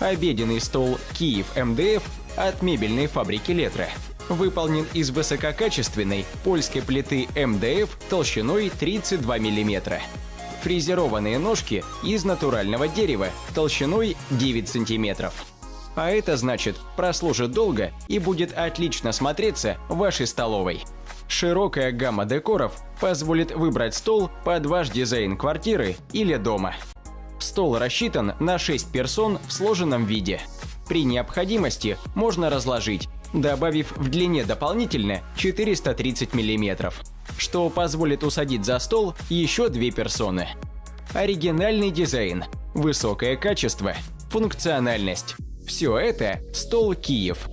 Обеденный стол «Киев МДФ» от мебельной фабрики «Летра» выполнен из высококачественной польской плиты МДФ толщиной 32 мм. Фрезерованные ножки из натурального дерева толщиной 9 см. А это значит, прослужит долго и будет отлично смотреться в вашей столовой. Широкая гамма декоров позволит выбрать стол под ваш дизайн квартиры или дома. Стол рассчитан на 6 персон в сложенном виде. При необходимости можно разложить, добавив в длине дополнительно 430 мм, что позволит усадить за стол еще две персоны. Оригинальный дизайн, высокое качество, функциональность – все это – стол Киев.